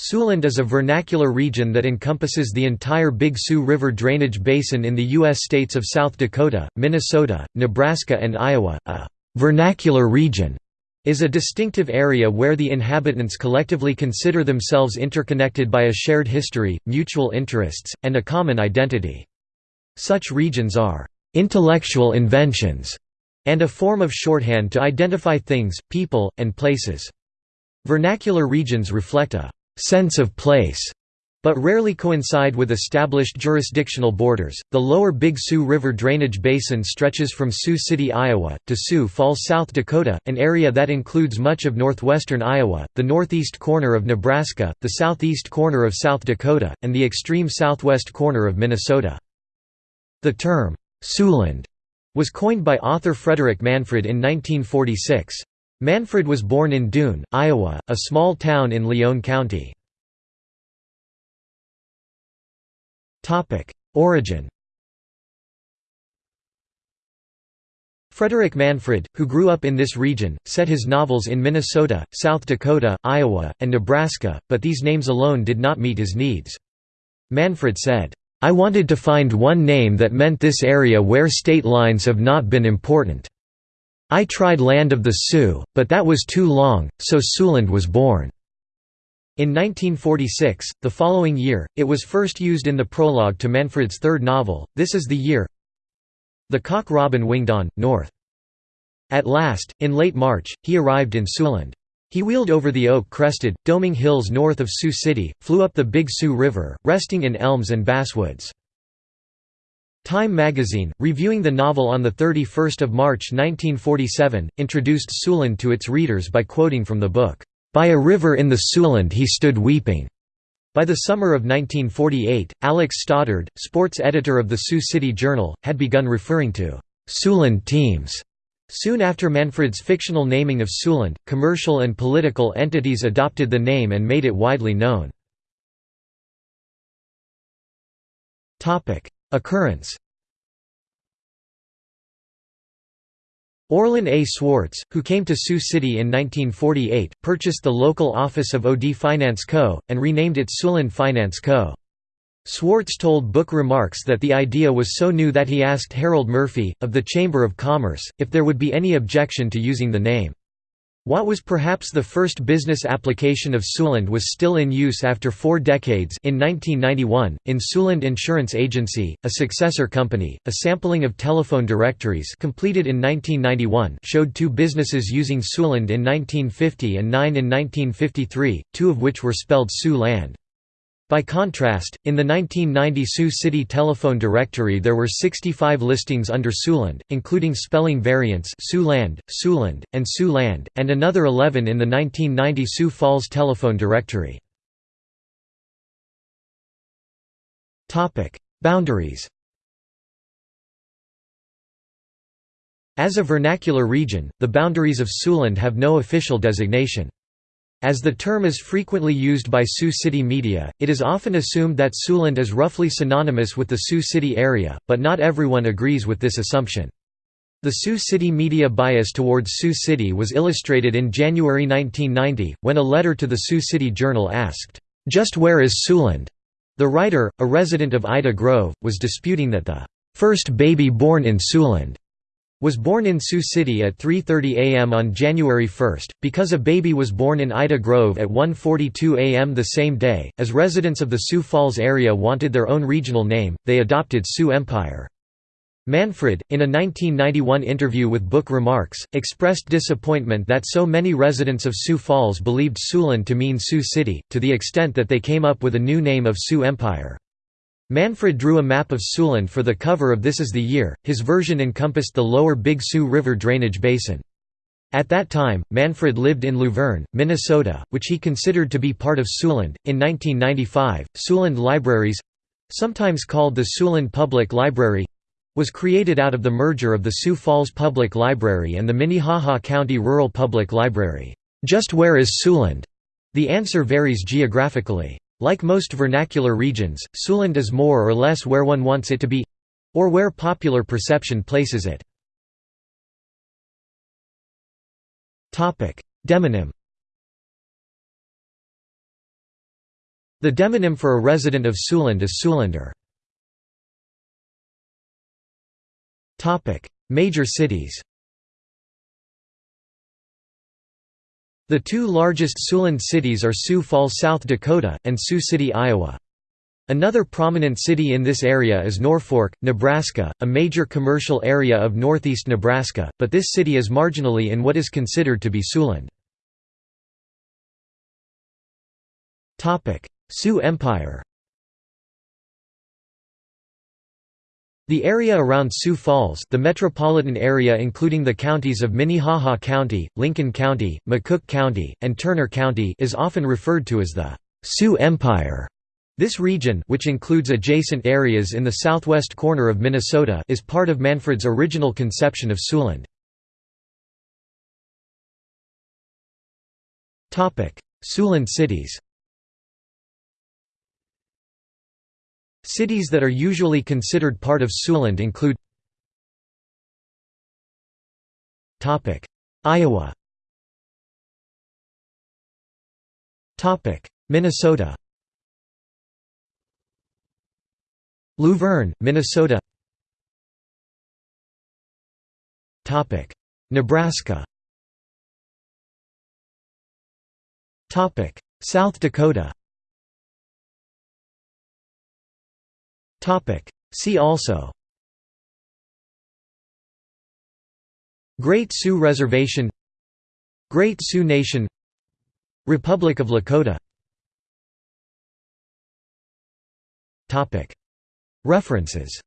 Siouxland is a vernacular region that encompasses the entire Big Sioux River drainage basin in the U.S. states of South Dakota, Minnesota, Nebraska and Iowa. A «vernacular region» is a distinctive area where the inhabitants collectively consider themselves interconnected by a shared history, mutual interests, and a common identity. Such regions are «intellectual inventions» and a form of shorthand to identify things, people, and places. Vernacular regions reflect a sense of place, but rarely coincide with established jurisdictional borders. The lower Big Sioux River drainage basin stretches from Sioux City, Iowa, to Sioux Falls, South Dakota, an area that includes much of northwestern Iowa, the northeast corner of Nebraska, the southeast corner of South Dakota, and the extreme southwest corner of Minnesota. The term, Siouxland, was coined by author Frederick Manfred in 1946. Manfred was born in Doon, Iowa, a small town in Lyon County. Origin Frederick Manfred, who grew up in this region, set his novels in Minnesota, South Dakota, Iowa, and Nebraska, but these names alone did not meet his needs. Manfred said, "'I wanted to find one name that meant this area where state lines have not been important. I tried Land of the Sioux, but that was too long, so Siouxland was born. In 1946, the following year, it was first used in the prologue to Manfred's third novel, This is the Year The Cock Robin winged on, north. At last, in late March, he arrived in Siouxland. He wheeled over the oak-crested, doming hills north of Sioux City, flew up the Big Sioux River, resting in elms and basswoods. Time magazine, reviewing the novel on 31 March 1947, introduced Siouxland to its readers by quoting from the book, "'By a river in the Siouxland he stood weeping'". By the summer of 1948, Alex Stoddard, sports editor of the Sioux City Journal, had begun referring to "'Siouxland teams' Soon after Manfred's fictional naming of Siouxland, commercial and political entities adopted the name and made it widely known. Occurrence Orlin A. Swartz, who came to Sioux City in 1948, purchased the local office of OD Finance Co., and renamed it Siouxland Finance Co. Swartz told Book Remarks that the idea was so new that he asked Harold Murphy, of the Chamber of Commerce, if there would be any objection to using the name. What was perhaps the first business application of Siouxland was still in use after four decades in 1991, in Siouxland Insurance Agency, a successor company, a sampling of telephone directories completed in 1991 showed two businesses using Siouxland in 1950 and nine in 1953, two of which were spelled Sioux Land. By contrast, in the 1990 Sioux City telephone directory there were 65 listings under Siouxland, including spelling variants Siouxland, Siouxland, and Siouxland, and another 11 in the 1990 Sioux Falls telephone directory. Boundaries As a vernacular region, the boundaries of Siouxland have no official designation. As the term is frequently used by Sioux City media, it is often assumed that Siouxland is roughly synonymous with the Sioux City area, but not everyone agrees with this assumption. The Sioux City media bias towards Sioux City was illustrated in January 1990, when a letter to the Sioux City Journal asked, "'Just where is Siouxland?' The writer, a resident of Ida Grove, was disputing that the first baby born in Siouxland was born in Sioux City at 3.30 am on January 1, because a baby was born in Ida Grove at 1.42 am the same day, as residents of the Sioux Falls area wanted their own regional name, they adopted Sioux Empire. Manfred, in a 1991 interview with Book Remarks, expressed disappointment that so many residents of Sioux Falls believed Siouxland to mean Sioux City, to the extent that they came up with a new name of Sioux Empire. Manfred drew a map of Siouxland for the cover of This Is the Year, his version encompassed the lower Big Sioux River drainage basin. At that time, Manfred lived in Luverne, Minnesota, which he considered to be part of Siouxland. In 1995, Siouxland Libraries sometimes called the Siouxland Public Library was created out of the merger of the Sioux Falls Public Library and the Minnehaha County Rural Public Library. Just where is Siouxland? The answer varies geographically. Like most vernacular regions, Siouxland is more or less where one wants it to be—or where popular perception places it. Demonym The demonym for a resident of Siouxland is Siouxlander. Major cities The two largest Siouxland cities are Sioux Falls, South Dakota, and Sioux City, Iowa. Another prominent city in this area is Norfolk, Nebraska, a major commercial area of northeast Nebraska, but this city is marginally in what is considered to be Siouxland. Sioux Empire The area around Sioux Falls the metropolitan area including the counties of Minnehaha County, Lincoln County, McCook County, and Turner County is often referred to as the Sioux Empire. This region which includes adjacent areas in the southwest corner of Minnesota is part of Manfred's original conception of Siouxland. Siouxland cities Cities that are usually considered part of Siouxland include Iowa Minnesota Luverne, Minnesota Nebraska South Dakota See also. Great Sioux Reservation. Great Sioux Nation. Republic of Lakota. References